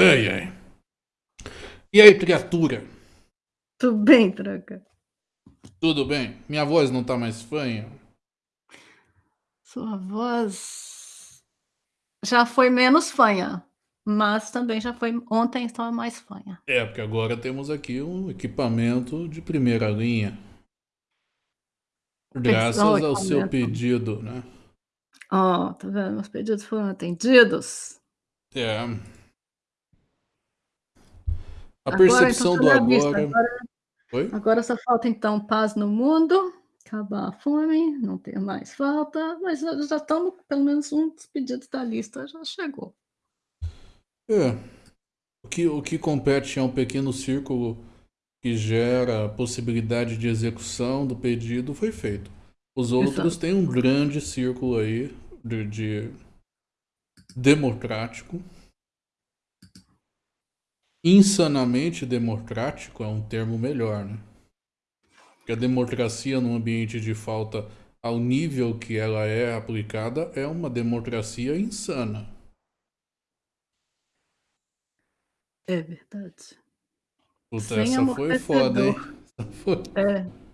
Ai, ai. E aí, criatura? Tudo bem, Tranca? Tudo bem? Minha voz não tá mais fanha? Sua voz já foi menos fanha, mas também já foi ontem estava mais fanha. É, porque agora temos aqui um equipamento de primeira linha. Graças ao seu pedido, né? Ó, oh, tá vendo? Meus pedidos foram atendidos. É. A agora, percepção então, do agora... agora... Agora só falta, então, paz no mundo, acabar a fome, não ter mais falta, mas já estamos, pelo menos um dos pedidos da lista já chegou. É. O que, o que compete é um pequeno círculo que gera a possibilidade de execução do pedido foi feito. Os outros têm um grande círculo aí de, de democrático. Insanamente democrático é um termo melhor, né? Porque a democracia num ambiente de falta ao nível que ela é aplicada é uma democracia insana. É verdade. Puta, Sem essa foi foda, hein? Foi. É.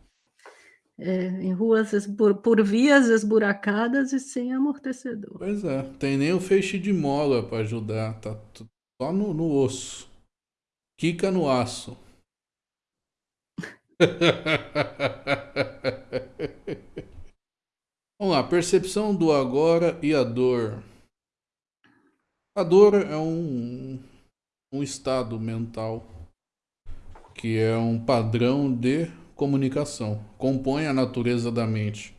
É, em ruas por, por vias esburacadas e sem amortecedor. Pois é, tem nem o feixe de mola para ajudar, tá só no, no osso. Quica no aço. Vamos lá, percepção do agora e a dor. A dor é um, um estado mental que é um padrão de comunicação, compõe a natureza da mente,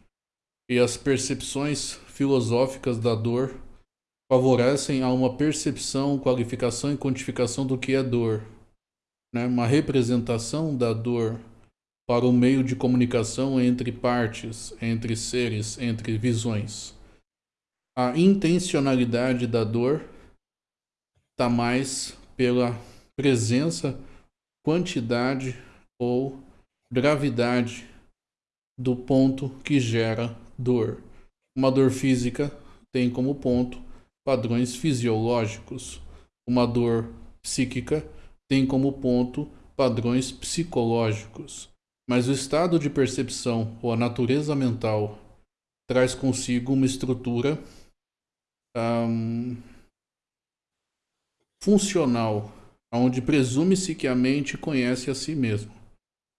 e as percepções filosóficas da dor favorecem a uma percepção, qualificação e quantificação do que é dor, né? uma representação da dor para o meio de comunicação entre partes, entre seres, entre visões. A intencionalidade da dor está mais pela presença, quantidade ou gravidade do ponto que gera dor. Uma dor física tem como ponto padrões fisiológicos. Uma dor psíquica tem como ponto padrões psicológicos. Mas o estado de percepção ou a natureza mental traz consigo uma estrutura um, funcional, onde presume-se que a mente conhece a si mesma.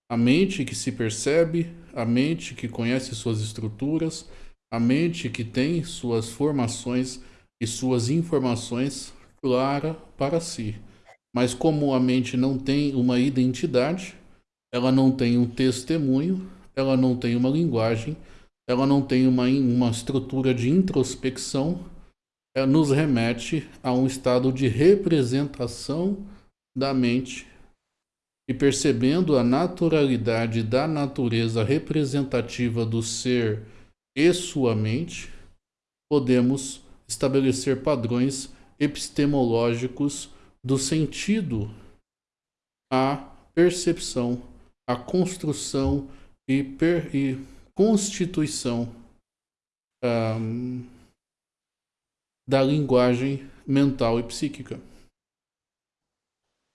A mente que se percebe, a mente que conhece suas estruturas, a mente que tem suas formações e suas informações clara para si. Mas como a mente não tem uma identidade, ela não tem um testemunho, ela não tem uma linguagem, ela não tem uma, uma estrutura de introspecção, ela nos remete a um estado de representação da mente e percebendo a naturalidade da natureza representativa do ser e sua mente, podemos estabelecer padrões epistemológicos do sentido, a percepção, a construção e, per, e constituição um, da linguagem mental e psíquica.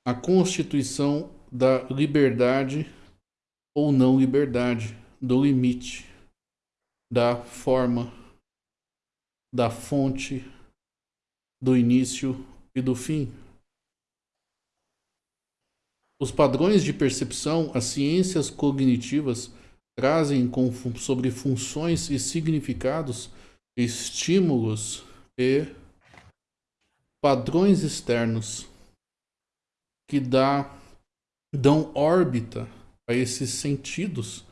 A constituição da liberdade ou não liberdade, do limite, da forma, da fonte, do início e do fim. Os padrões de percepção, as ciências cognitivas trazem com, sobre funções e significados, estímulos e padrões externos que dá dão órbita a esses sentidos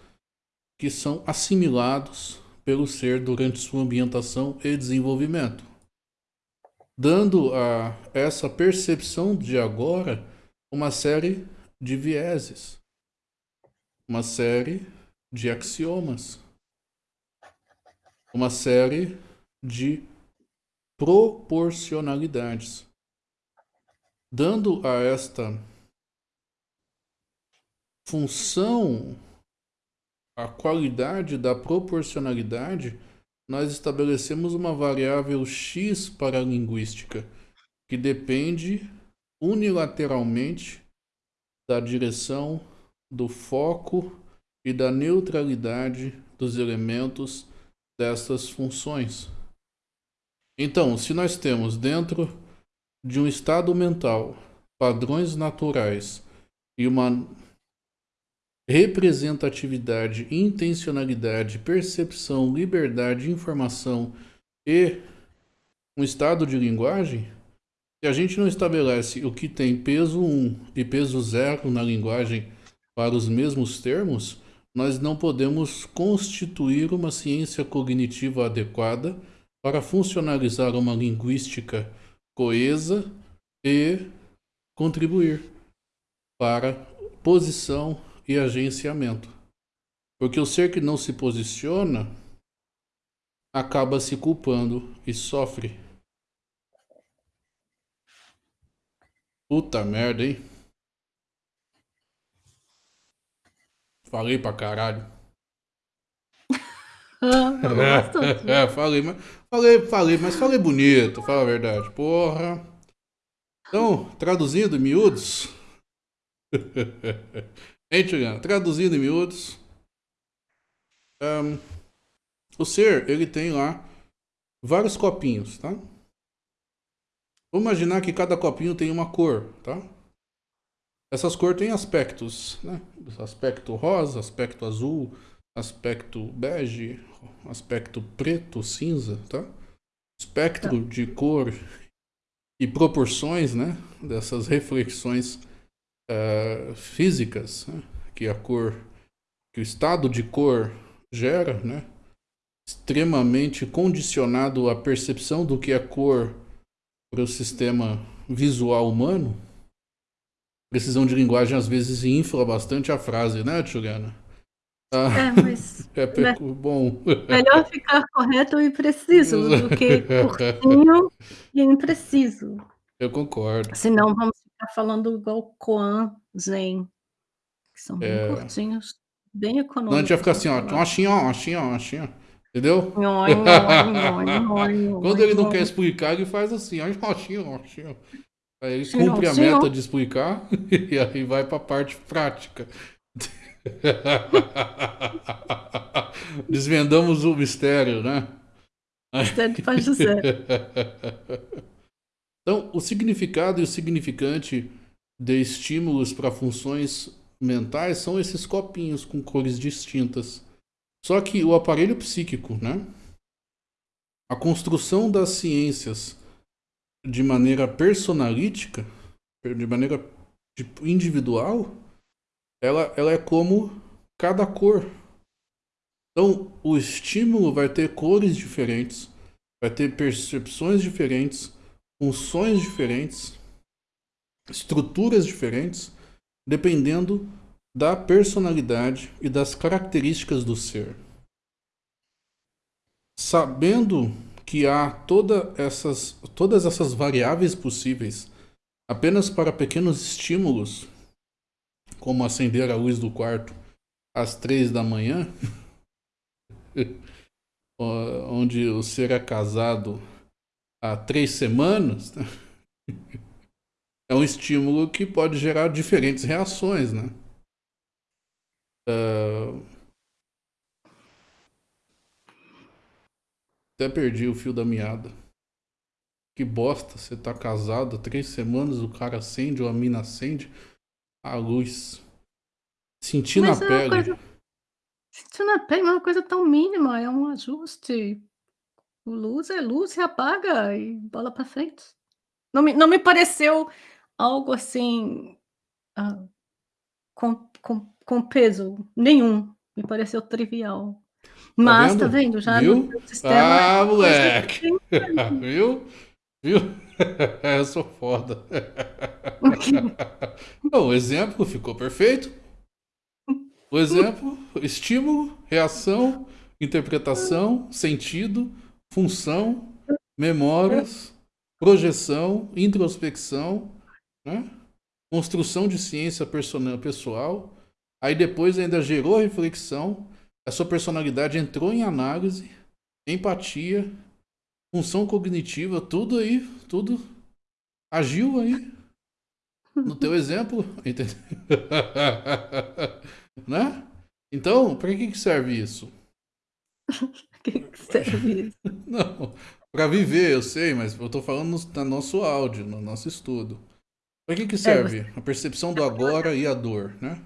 que são assimilados pelo ser durante sua ambientação e desenvolvimento, dando a essa percepção de agora uma série de vieses, uma série de axiomas, uma série de proporcionalidades, dando a esta função, a qualidade da proporcionalidade, nós estabelecemos uma variável x para a linguística, que depende unilateralmente da direção, do foco e da neutralidade dos elementos dessas funções. Então, se nós temos dentro de um estado mental padrões naturais e uma representatividade, intencionalidade, percepção, liberdade, informação e um estado de linguagem, se a gente não estabelece o que tem peso 1 e peso 0 na linguagem para os mesmos termos, nós não podemos constituir uma ciência cognitiva adequada para funcionalizar uma linguística coesa e contribuir para posição e agenciamento. Porque o ser que não se posiciona acaba se culpando e sofre. Puta merda, hein? Falei pra caralho. é, falei, mas falei, falei, mas falei bonito, fala a verdade. Porra. Então, traduzindo em miúdos. hein, Juliana? Traduzindo em miúdos. Um, o ser, ele tem lá vários copinhos, tá? Vamos imaginar que cada copinho tem uma cor, tá? Essas cores têm aspectos, né? Aspecto rosa, aspecto azul, aspecto bege, aspecto preto, cinza, tá? Espectro tá. de cor e proporções, né? Dessas reflexões uh, físicas né? que a cor, que o estado de cor gera, né? Extremamente condicionado à percepção do que é cor para o sistema visual humano, precisão de linguagem às vezes infla bastante a frase, né, Juliana? Ah, é, mas é né? bom. Melhor ficar correto e preciso do que curtinho e impreciso. Eu concordo. Senão vamos ficar falando igual Koan, Zen, que são bem é... curtinhos, bem econômicos. Não, a gente vai ficar assim, ó, assim, ó, assim, ó, assim, ó. Entendeu? Quando ele não quer explicar, ele faz assim. Aí ele cumpre a meta de explicar e aí vai para a parte prática. Desvendamos o mistério, né? Mistério para José. Então, o significado e o significante de estímulos para funções mentais são esses copinhos com cores distintas. Só que o aparelho psíquico, né? A construção das ciências de maneira personalítica, de maneira tipo, individual, ela, ela é como cada cor. Então, o estímulo vai ter cores diferentes, vai ter percepções diferentes, funções diferentes, estruturas diferentes, dependendo da personalidade e das características do ser. Sabendo que há toda essas, todas essas variáveis possíveis apenas para pequenos estímulos, como acender a luz do quarto às três da manhã, onde o ser é casado há três semanas, é um estímulo que pode gerar diferentes reações, né? Uh... Até perdi o fio da meada. Que bosta, você tá casado há três semanas, o cara acende ou a mina acende a luz. Senti na é pele. Coisa... Senti na pele, mas é uma coisa tão mínima, é um ajuste. Luz é luz, se apaga e bola pra frente. Não me, não me pareceu algo assim. Ah, com, com com peso nenhum. Me pareceu trivial. Tá Mas, tá vendo? Tá vendo? Já Viu? no sistema. Ah, moleque! Viu? Viu? Eu sou foda. O exemplo ficou perfeito. O exemplo, estímulo, reação, interpretação, sentido, função, memórias, projeção, introspecção, né? construção de ciência pessoal, Aí depois ainda gerou reflexão, a sua personalidade entrou em análise, empatia, função cognitiva, tudo aí, tudo agiu aí. No teu exemplo, entendeu? né? Então, para que serve isso? que, que serve isso? Não, para viver, eu sei, mas eu tô falando no, no nosso áudio, no nosso estudo. Para que, que serve? É, você... A percepção do agora e a dor, né?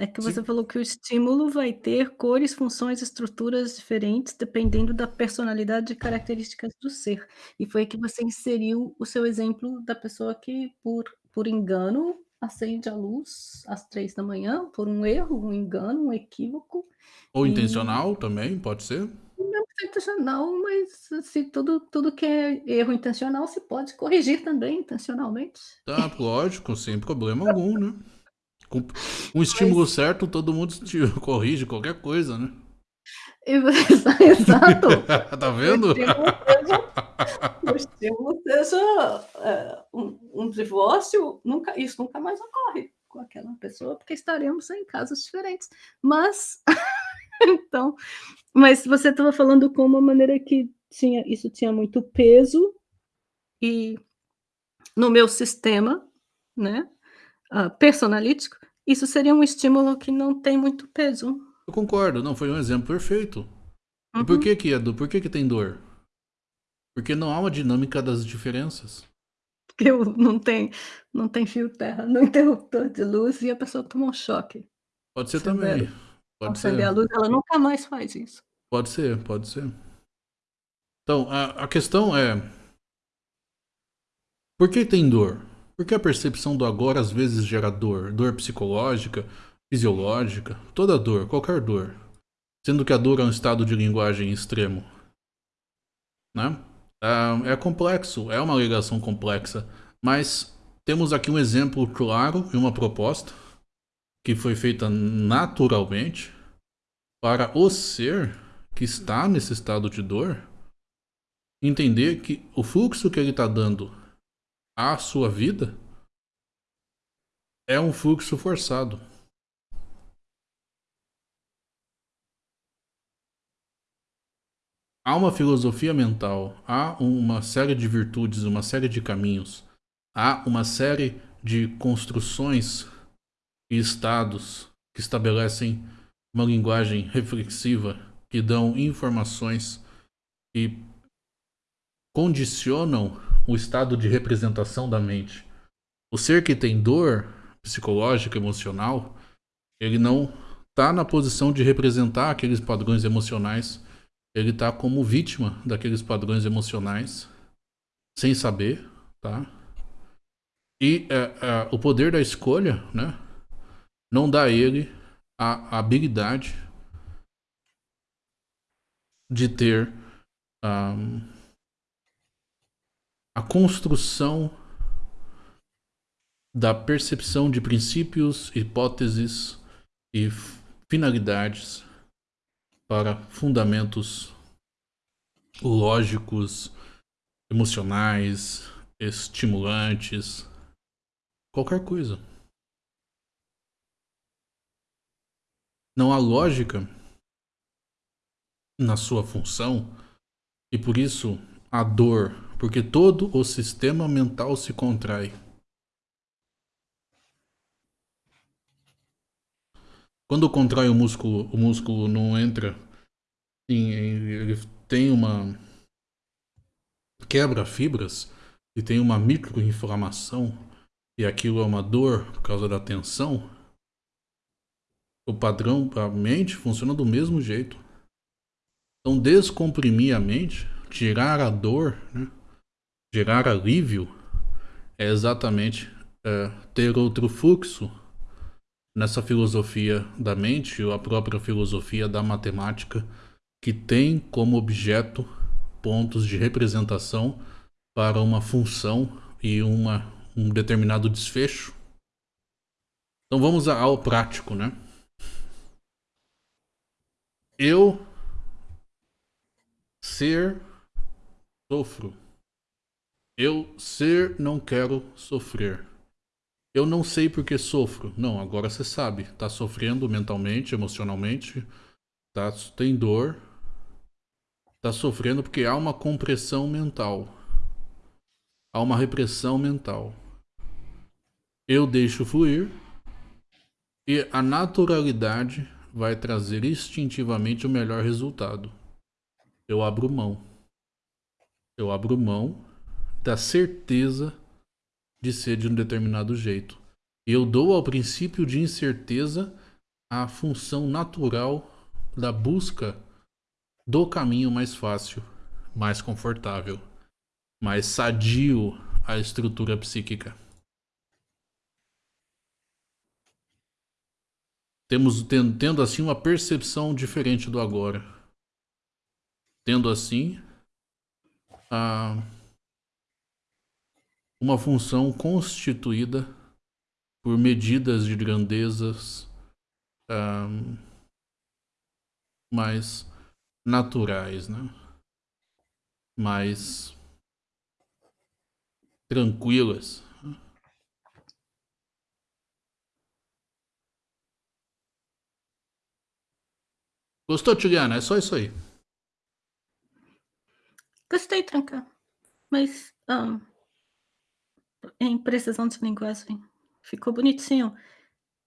É que você Sim. falou que o estímulo vai ter cores, funções, estruturas diferentes, dependendo da personalidade e características do ser. E foi que você inseriu o seu exemplo da pessoa que, por, por engano, acende a luz às três da manhã, por um erro, um engano, um equívoco. Ou e... intencional também, pode ser? Não é intencional, mas assim, tudo, tudo que é erro intencional se pode corrigir também intencionalmente. Tá, lógico, sem problema algum, né? Com um estímulo Mas... certo, todo mundo corrige qualquer coisa, né? Exato. tá vendo? O estímulo seja, é, um, um, divórcio, nunca, isso nunca mais ocorre com aquela pessoa, porque estaremos em casos diferentes. Mas, então, mas você estava falando com uma maneira que tinha, isso tinha muito peso e no meu sistema, né? Uh, personalítico, isso seria um estímulo que não tem muito peso. Eu concordo, não, foi um exemplo perfeito. Uhum. E por que que do, por que que tem dor? Porque não há uma dinâmica das diferenças. Porque não tem, não tem fio terra no interruptor de luz e a pessoa toma um choque. Pode ser também. Pode ser. a luz, ela nunca mais faz isso. Pode ser, pode ser. Então, a, a questão é... Por que tem dor? Porque a percepção do agora às vezes gera dor, dor psicológica, fisiológica, toda dor, qualquer dor. Sendo que a dor é um estado de linguagem extremo. Né? É, é complexo, é uma ligação complexa, mas temos aqui um exemplo claro e uma proposta que foi feita naturalmente para o ser que está nesse estado de dor entender que o fluxo que ele está dando a sua vida é um fluxo forçado. Há uma filosofia mental, há uma série de virtudes, uma série de caminhos, há uma série de construções e estados que estabelecem uma linguagem reflexiva, que dão informações e condicionam o estado de representação da mente. O ser que tem dor psicológica, emocional, ele não está na posição de representar aqueles padrões emocionais. Ele está como vítima daqueles padrões emocionais, sem saber, tá? E é, é, o poder da escolha, né? Não dá a ele a, habilidade de ter um, a construção da percepção de princípios, hipóteses e finalidades para fundamentos lógicos, emocionais, estimulantes, qualquer coisa. Não há lógica na sua função e por isso a dor porque todo o sistema mental se contrai. Quando contrai o músculo, o músculo não entra em, ele tem uma quebra fibras e tem uma microinflamação e aquilo é uma dor por causa da tensão. O padrão, a mente funciona do mesmo jeito. Então descomprimir a mente, tirar a dor, né? Gerar alívio é exatamente é, ter outro fluxo nessa filosofia da mente ou a própria filosofia da matemática que tem como objeto pontos de representação para uma função e uma, um determinado desfecho. Então vamos ao prático, né? Eu ser sofro eu ser não quero sofrer. Eu não sei porque sofro. Não, agora você sabe. Tá sofrendo mentalmente, emocionalmente. Tá, tem dor. Tá sofrendo porque há uma compressão mental. Há uma repressão mental. Eu deixo fluir e a naturalidade vai trazer instintivamente o melhor resultado. Eu abro mão. Eu abro mão da certeza de ser de um determinado jeito. Eu dou ao princípio de incerteza a função natural da busca do caminho mais fácil, mais confortável, mais sadio à estrutura psíquica. Temos tendo, tendo assim uma percepção diferente do agora. Tendo assim a uma função constituída por medidas de grandezas um, mais naturais, né? mais tranquilas. Gostou, Tiliana? É só isso aí. Gostei, Tranca. Mas, um, em precisão de linguagem, ficou bonitinho.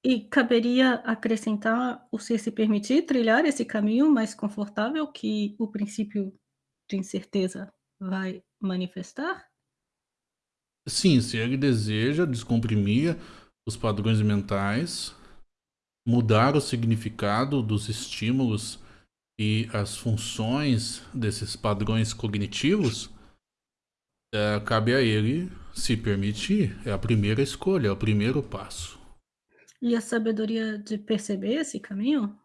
E caberia acrescentar o ser se permitir trilhar esse caminho mais confortável que o princípio de incerteza vai manifestar? Sim, se ele deseja descomprimir os padrões mentais, mudar o significado dos estímulos e as funções desses padrões cognitivos, é, cabe a ele se permitir. É a primeira escolha, é o primeiro passo. E a sabedoria de perceber esse caminho?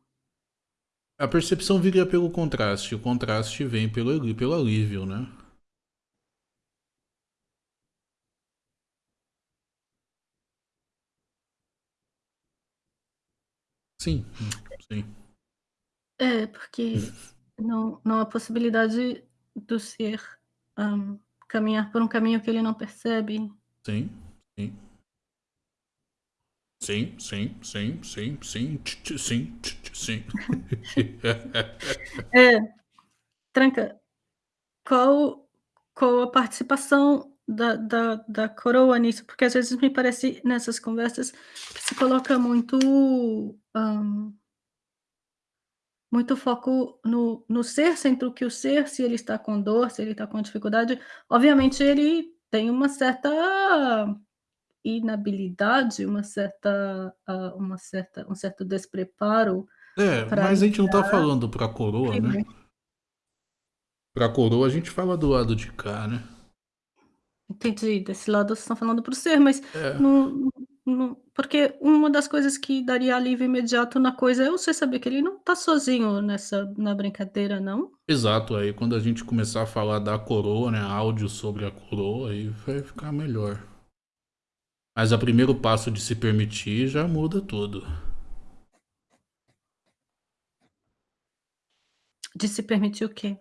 A percepção viria pelo contraste, o contraste vem pelo, pelo alívio, né? Sim, sim. É, porque não, não há possibilidade do ser um, caminhar por um caminho que ele não percebe. Sim, sim. Sim, sim, sim, sim, sim, sim, sim. é, Tranca, qual, qual a participação da, da, da coroa nisso? Porque às vezes me parece nessas conversas que se coloca muito muito foco no, no ser, sendo que o ser, se ele está com dor, se ele está com dificuldade, obviamente ele tem uma certa inabilidade, uma certa, uh, uma certa, um certo despreparo. É, mas a gente não está falando para a coroa, né? Para a coroa a gente fala do lado de cá, né? Entendi, desse lado vocês estão falando para o ser, mas é. não, porque uma das coisas que daria alívio imediato na coisa é você saber que ele não está sozinho nessa na brincadeira, não? Exato, aí quando a gente começar a falar da coroa, né, áudio sobre a coroa, aí vai ficar melhor. Mas o primeiro passo de se permitir já muda tudo. De se permitir o quê?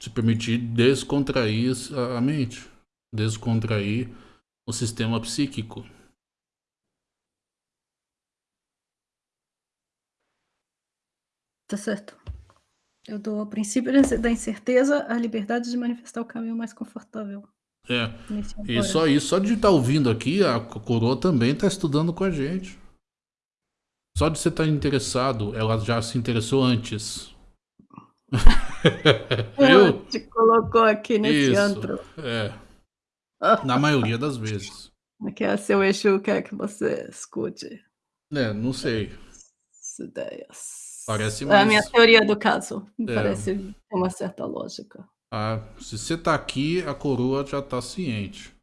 Se permitir descontrair a mente, descontrair o sistema psíquico. Tá certo. Eu dou ao princípio da incerteza a liberdade de manifestar o caminho mais confortável. É. E só isso, só de estar tá ouvindo aqui, a coroa também está estudando com a gente. Só de você estar tá interessado, ela já se interessou antes. Eu te colocou aqui nesse isso, antro. É. Na maioria das vezes. Que é seu eixo quer que você escute. É, não sei. As ideias. Parece mais... É a minha teoria do caso. É. Parece ter uma certa lógica. Ah, se você tá aqui, a coroa já tá ciente.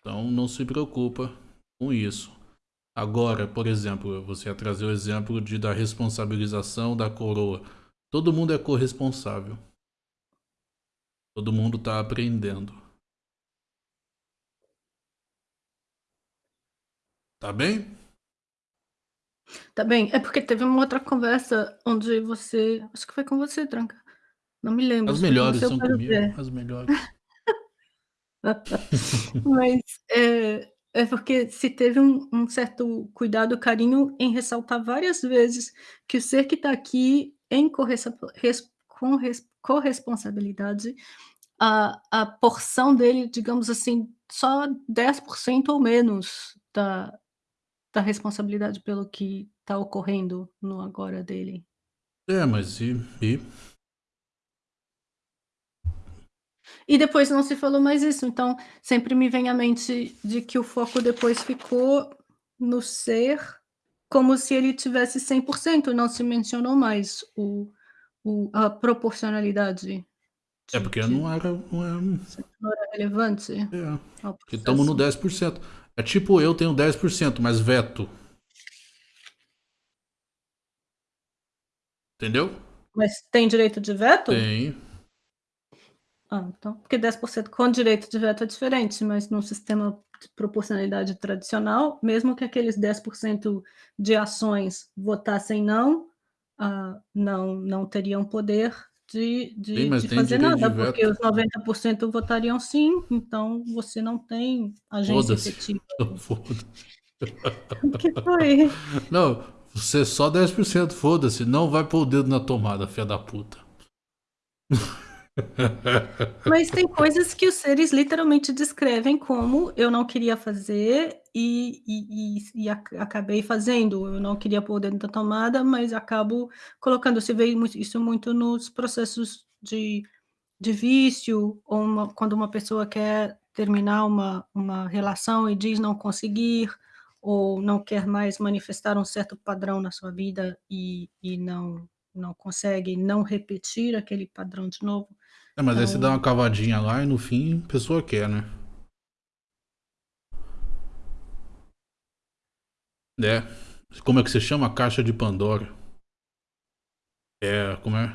Então não se preocupa com isso. Agora, por exemplo, você ia trazer o exemplo de, da responsabilização da coroa. Todo mundo é corresponsável. Todo mundo está aprendendo. Tá bem? Tá bem. É porque teve uma outra conversa onde você. Acho que foi com você, Tranca. Não me lembro. As melhores são comigo. As melhores. Mas é, é porque se teve um, um, certo cuidado, carinho em ressaltar várias vezes que o ser que está aqui em com corresponsabilidade, a, a porção dele, digamos assim, só 10% ou menos da da responsabilidade pelo que tá ocorrendo no agora dele. É, mas e e? E depois não se falou mais isso, então sempre me vem à mente de que o foco depois ficou no ser, como se ele tivesse 100%, não se mencionou mais o o a proporcionalidade É porque não era não é não era relevante É, porque estamos no processo. 10%. É tipo eu tenho 10%, mas veto. Entendeu? Mas tem direito de veto? Tem. Ah, então porque 10% com direito de veto é diferente, mas num sistema de proporcionalidade tradicional, mesmo que aqueles 10% de ações votassem não, ah, não não teriam poder de Sim, de mas de fazer direito de nada, porque os 90% votariam sim, então você não tem agência efetiva. O que foi? Não, você é só 10%, foda-se, não vai pôr o dedo na tomada, filha da puta. Mas tem coisas que os seres literalmente descrevem como: "Eu não queria fazer e e e e aca acabei fazendo, eu não queria pôr o dedo na tomada, mas acabo colocando", você vê isso muito nos processos de de vício ou uma quando uma pessoa quer terminar uma uma relação e diz não conseguir, ou não quer mais manifestar um certo padrão na sua vida e e não não consegue não repetir aquele padrão de novo, É, mas aí você dá então uma cavadinha lá e no fim a pessoa quer, né. É. Como é que se chama? A caixa de Pandora. É, como é?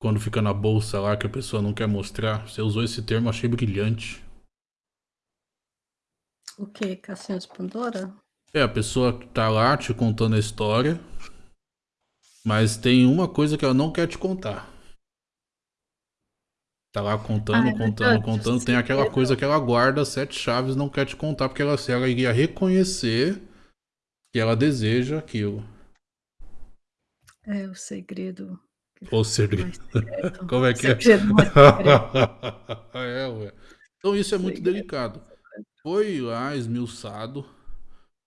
Quando fica na bolsa lá que a pessoa não quer mostrar. Você usou esse termo, achei brilhante. O quê? Caixinha de Pandora? É, a pessoa tá lá te contando a história, mas tem uma coisa que ela não quer te contar. Tá lá contando, é contando, contando, tem aquela coisa que ela guarda 7 chaves, não quer te contar, porque ela se ela iria reconhecer que ela deseja aquilo. É o segredo O segredo. Como é O que é? É, ué. Então isso é muito Segredo delicado. Foi lá esmiuçado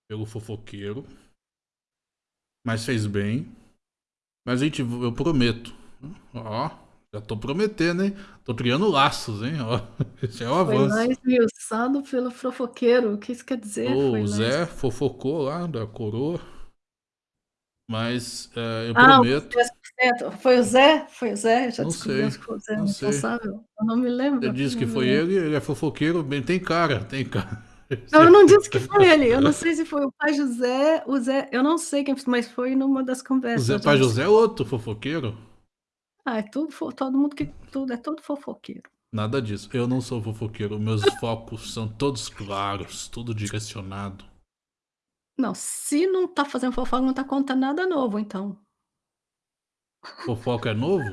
pelo fofoqueiro, mas fez bem. Mas, gente, eu prometo. Ó, já tô prometendo, hein? Tô criando laços, hein? Ó, esse é o Foi lá avanço. esmiuçado pelo fofoqueiro, o que isso quer dizer? O es Zé fofocou lá da coroa. Mas, eh, eu Ah, prometo 10%. Foi o Zé? Foi o Zé? Já Não sei, que foi o Zé não responsável? Eu não me lembro, Você disse que foi ele, ele é fofoqueiro, bem, tem cara, tem cara. Não, eu não disse que foi ele, eu não sei se foi o pai José, o Zé eu não sei quem mas foi numa das O conversas Zé a Pai José é outro fofoqueiro? Ah, é tudo fo todo mundo que tudo é todo fofoqueiro. Nada disso, eu não sou fofoqueiro, meus focos são todos claros, tudo direcionado. Não, se não tá fazendo fofoca, não tá contando nada novo, então. Fofoca é novo?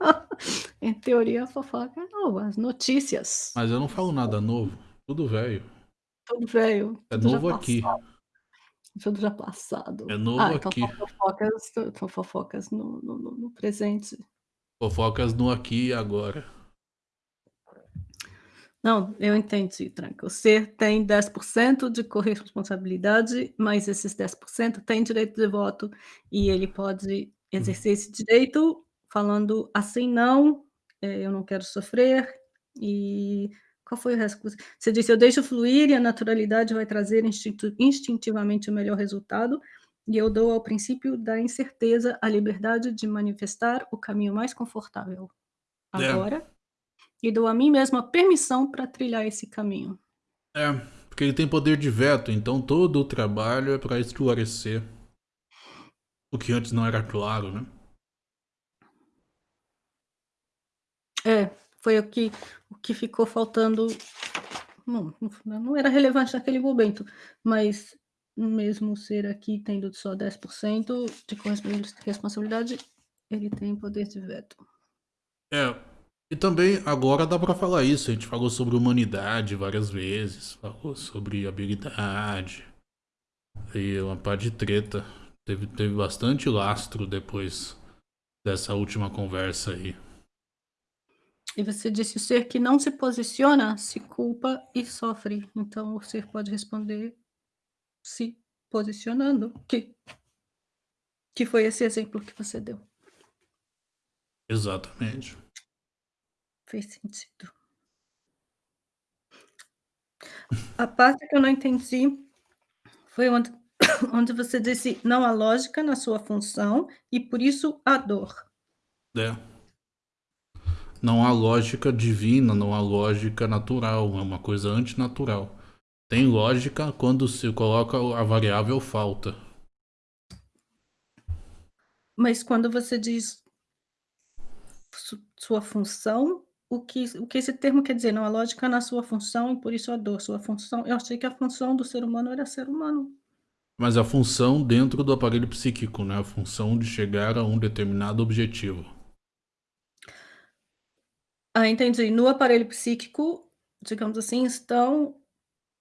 Em teoria, a fofoca é nova, as notícias. Mas eu não falo nada novo, tudo velho. Tudo velho, É tudo já novo aqui. passado. Tudo já passado. É novo Ah, então aqui. fofocas são fofocas no no no presente. Fofocas no aqui e agora. Não, eu entendi, tranca. Ser tem 10% de corresponsabilidade, mas esses 10% têm direito de voto e ele pode exercer esse direito falando assim: "Não, eh, eu não quero sofrer", e qual foi o resto você disse: "Eu deixo fluir e a naturalidade vai trazer instintivamente o melhor resultado, e eu dou ao princípio da incerteza a liberdade de manifestar o caminho mais confortável É. agora, e dou a mim mesmo a permissão pra trilhar esse caminho". É, porque ele tem poder de veto, então todo o trabalho é pra esclarecer. O que antes não era claro, né. É, foi o que o que ficou faltando não não era relevante naquele momento, mas mesmo ser aqui tendo só 10% de responsabilidade, ele tem poder de veto. É, e também agora dá pra falar isso, a gente falou sobre humanidade várias vezes, falou sobre habilidade, e uma pá de treta, teve teve bastante lastro depois dessa última conversa aí. E você disse: "O ser que não se posiciona, se culpa e sofre". Então o ser pode responder se posicionando, que que foi esse exemplo que você deu. Exatamente. Fez sentido. A parte que eu não entendi foi onde onde você disse: "Não há lógica na sua função e por isso há dor". É. Não há lógica divina, não há lógica natural, é uma coisa antinatural. Tem lógica quando se coloca a variável falta. Mas quando você diz su sua função, o que o que esse termo quer dizer? Não há lógica na sua função e por isso a dor. Sua função eu achei que a função do ser humano era ser humano. Mas a função dentro do aparelho psíquico, né? A função de chegar a um determinado objetivo. Ah, entendi. No aparelho psíquico, digamos assim, estão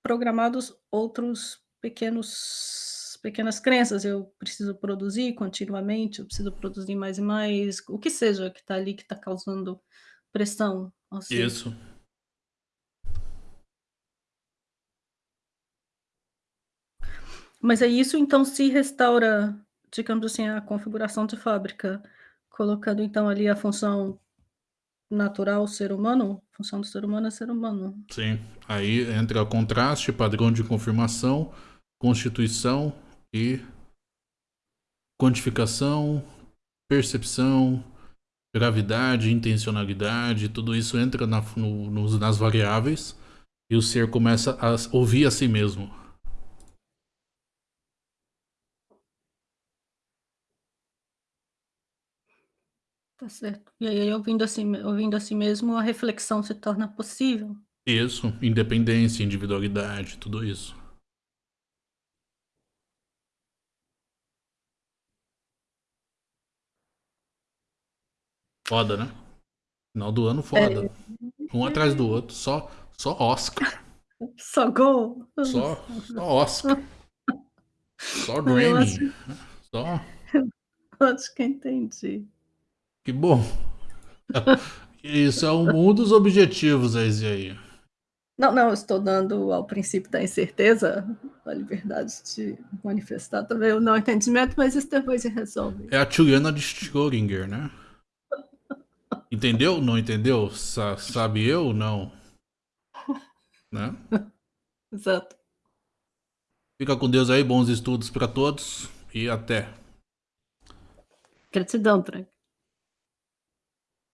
programados outros pequenos pequenas crenças. Eu preciso produzir continuamente, eu preciso produzir mais e mais, o que seja que tá ali, que tá causando pressão ser. Isso. Mas é isso então se restaura, digamos assim, a configuração de fábrica, colocando então ali a função natural ser humano? Função do ser humano é ser humano. Sim. Aí entra contraste, padrão de confirmação, constituição e quantificação, percepção, gravidade, intencionalidade, tudo isso entra na, no, nos, nas variáveis e o ser começa a ouvir a si mesmo. Tá certo. E aí ouvindo assim ouvindo a si mesmo, a reflexão se torna possível? Isso, independência, individualidade, tudo isso. Foda, né? Final do ano foda. É. Um atrás do outro, só só Oscar. Só gol? Só só Oscar. Só Eu Grammy. acho Só acho que entendi. Que bom. Isso é um um dos objetivos esse aí. Não, não, eu estou dando ao princípio da incerteza, a liberdade de manifestar também o não entendimento, mas isso depois se resolve. É a Juliana de Schrödinger, né? Entendeu? Não entendeu? Sa sabe eu? Não. Né? Exato. Fica com Deus aí, bons estudos pra todos e até. Gratidão, Frank.